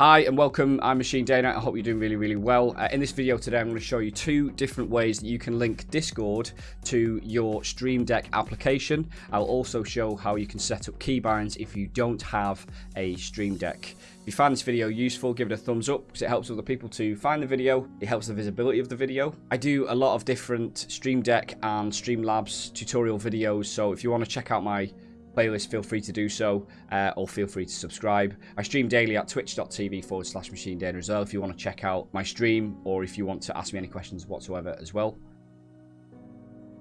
Hi and welcome, I'm Machine Dana, I hope you're doing really, really well. Uh, in this video today I'm going to show you two different ways that you can link Discord to your Stream Deck application. I'll also show how you can set up keybinds if you don't have a Stream Deck. If you find this video useful, give it a thumbs up because it helps other people to find the video. It helps the visibility of the video. I do a lot of different Stream Deck and Streamlabs tutorial videos, so if you want to check out my playlist, feel free to do so, uh, or feel free to subscribe. I stream daily at twitch.tv forward slash machine data as well if you want to check out my stream, or if you want to ask me any questions whatsoever as well.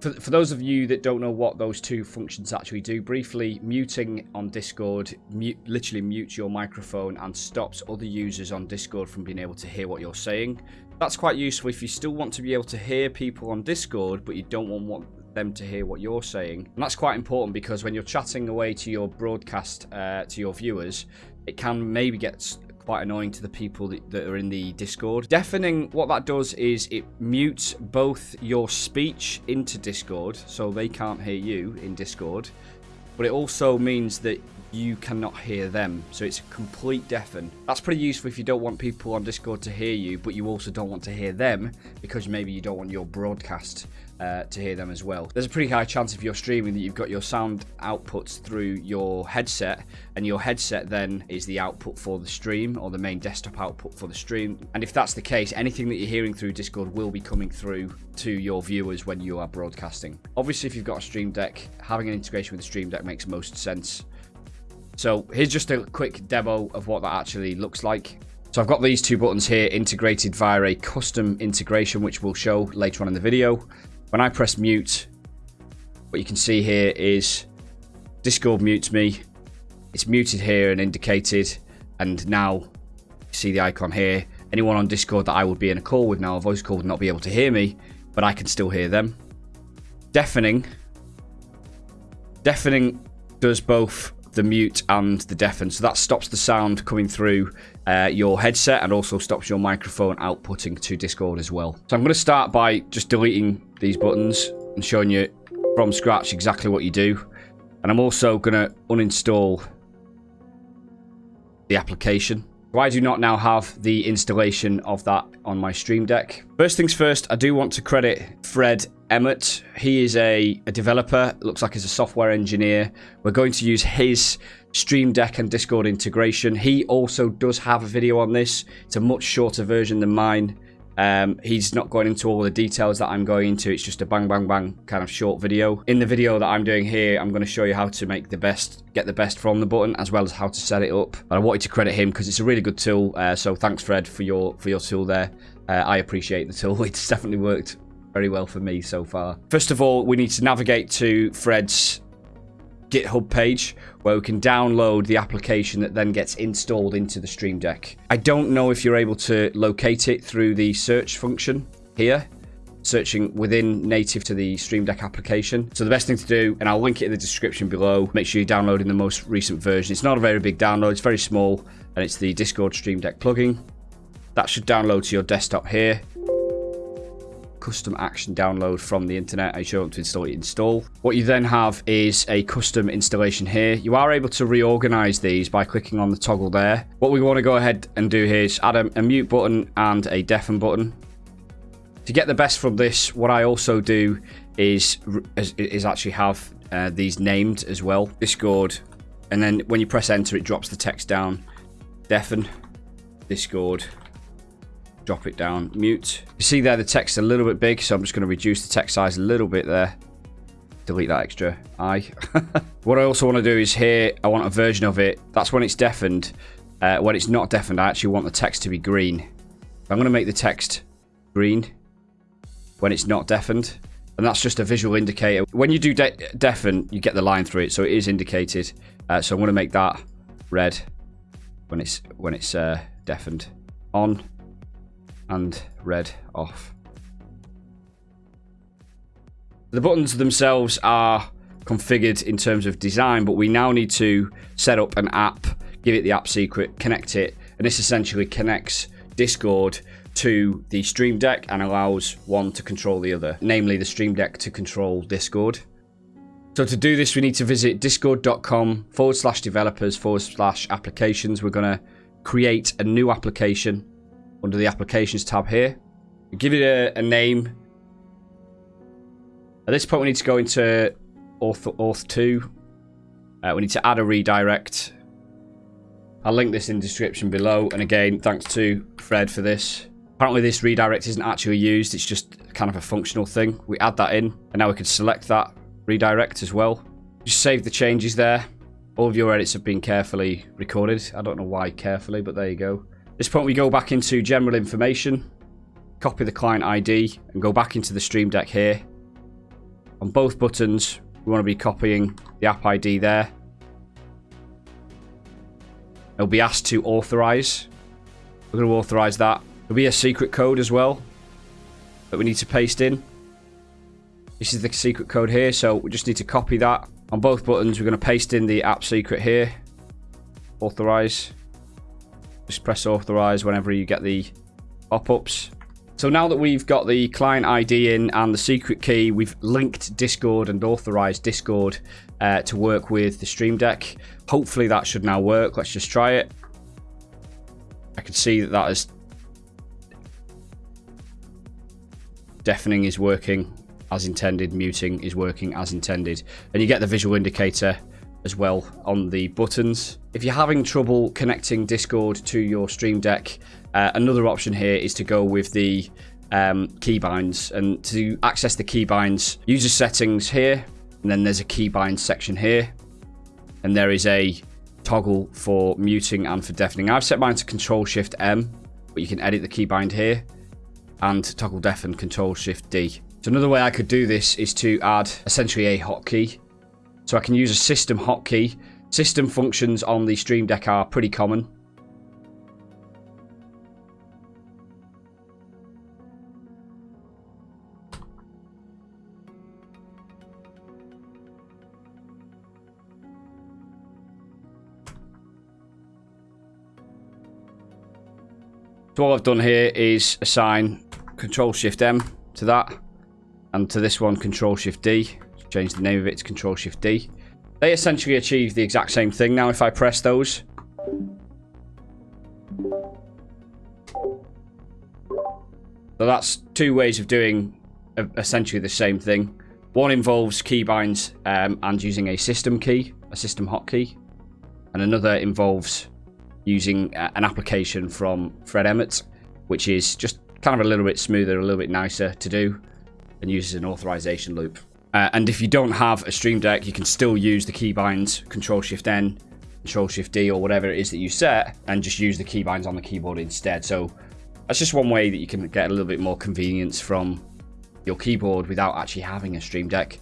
For, for those of you that don't know what those two functions actually do, briefly, muting on Discord mute, literally mutes your microphone and stops other users on Discord from being able to hear what you're saying. That's quite useful if you still want to be able to hear people on Discord, but you don't want them to hear what you're saying. And that's quite important because when you're chatting away to your broadcast, uh, to your viewers, it can maybe get quite annoying to the people that, that, are in the Discord. Deafening, what that does is it mutes both your speech into Discord, so they can't hear you in Discord, but it also means that you cannot hear them. So it's a complete deafen. That's pretty useful if you don't want people on Discord to hear you, but you also don't want to hear them because maybe you don't want your broadcast uh, to hear them as well. There's a pretty high chance if you're streaming that you've got your sound outputs through your headset, and your headset then is the output for the stream or the main desktop output for the stream. And if that's the case, anything that you're hearing through Discord will be coming through to your viewers when you are broadcasting. Obviously, if you've got a Stream Deck, having an integration with the Stream Deck makes most sense. So here's just a quick demo of what that actually looks like. So I've got these two buttons here integrated via a custom integration, which we'll show later on in the video. When I press mute, what you can see here is Discord mutes me. It's muted here and indicated. And now you see the icon here. Anyone on Discord that I would be in a call with now, a voice call would not be able to hear me, but I can still hear them. Deafening. Deafening does both the mute and the deafen. So that stops the sound coming through uh, your headset and also stops your microphone outputting to Discord as well. So I'm going to start by just deleting these buttons and showing you from scratch exactly what you do. And I'm also going to uninstall the application. I do not now have the installation of that on my Stream Deck. First things first, I do want to credit Fred Emmott. He is a, a developer, looks like he's a software engineer. We're going to use his Stream Deck and Discord integration. He also does have a video on this. It's a much shorter version than mine. Um, he's not going into all the details that I'm going into. It's just a bang, bang, bang kind of short video. In the video that I'm doing here, I'm going to show you how to make the best, get the best from the button, as well as how to set it up. But I wanted to credit him because it's a really good tool. Uh, so thanks, Fred, for your for your tool there. Uh, I appreciate the tool. It's definitely worked very well for me so far. First of all, we need to navigate to Fred's GitHub page where we can download the application that then gets installed into the Stream Deck. I don't know if you're able to locate it through the search function here, searching within native to the Stream Deck application. So the best thing to do, and I'll link it in the description below, make sure you're downloading the most recent version. It's not a very big download, it's very small, and it's the Discord Stream Deck plugin. That should download to your desktop here custom action download from the internet. I show up to install it, install. What you then have is a custom installation here. You are able to reorganize these by clicking on the toggle there. What we want to go ahead and do here is add a, a mute button and a deafen button. To get the best from this, what I also do is, is, is actually have uh, these named as well. Discord. And then when you press enter, it drops the text down. Deafen. Discord drop it down, mute. You see there the text a little bit big, so I'm just going to reduce the text size a little bit there. Delete that extra I. what I also want to do is here, I want a version of it. That's when it's deafened. Uh, when it's not deafened, I actually want the text to be green. I'm going to make the text green when it's not deafened. And that's just a visual indicator. When you do de deafen, you get the line through it, so it is indicated. Uh, so I'm going to make that red when it's when it's uh, deafened. On and red off. The buttons themselves are configured in terms of design, but we now need to set up an app, give it the app secret, connect it, and this essentially connects Discord to the Stream Deck and allows one to control the other, namely the Stream Deck to control Discord. So to do this, we need to visit discord.com forward slash developers forward slash applications. We're going to create a new application under the applications tab here. Give it a, a name. At this point, we need to go into Auth, Auth 2. Uh, we need to add a redirect. I'll link this in the description below. And again, thanks to Fred for this. Apparently this redirect isn't actually used. It's just kind of a functional thing. We add that in. And now we can select that redirect as well. Just save the changes there. All of your edits have been carefully recorded. I don't know why carefully, but there you go. At this point, we go back into general information, copy the client ID, and go back into the Stream Deck here. On both buttons, we want to be copying the app ID there. It'll be asked to authorize. We're going to authorize that. There'll be a secret code as well that we need to paste in. This is the secret code here, so we just need to copy that on both buttons, we're going to paste in the app secret here. Authorize. Just press authorize whenever you get the pop-ups. So now that we've got the client ID in and the secret key, we've linked Discord and authorized Discord uh, to work with the Stream Deck. Hopefully that should now work. Let's just try it. I can see that that is deafening is working as intended, muting is working as intended. And you get the visual indicator as well on the buttons. If you're having trouble connecting Discord to your Stream Deck, uh, another option here is to go with the um, keybinds. And to access the keybinds, user settings here, and then there's a keybind section here. And there is a toggle for muting and for deafening. I've set mine to Control Shift M, but you can edit the keybind here and toggle deafen Control Shift D. So another way I could do this is to add essentially a hotkey. So I can use a system hotkey. System functions on the Stream Deck are pretty common. So all I've done here is assign Control Shift M to that and to this one control shift D change the name of it to control shift D. They essentially achieve the exact same thing now if I press those. So that's two ways of doing essentially the same thing. One involves keybinds um, and using a system key a system hotkey. And another involves using an application from Fred Emmott which is just kind of a little bit smoother a little bit nicer to do and uses an authorization loop. Uh, and if you don't have a Stream Deck, you can still use the keybinds, Control Shift N, Control Shift D, or whatever it is that you set, and just use the keybinds on the keyboard instead. So that's just one way that you can get a little bit more convenience from your keyboard without actually having a Stream Deck.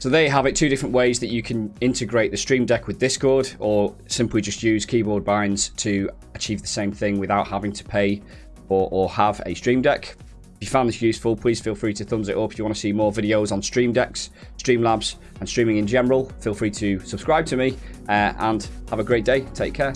So there you have it, two different ways that you can integrate the Stream Deck with Discord, or simply just use keyboard binds to achieve the same thing without having to pay or, or have a Stream Deck. If you found this useful, please feel free to thumbs it up. If you want to see more videos on Stream Decks, Streamlabs, and streaming in general, feel free to subscribe to me. Uh, and have a great day. Take care.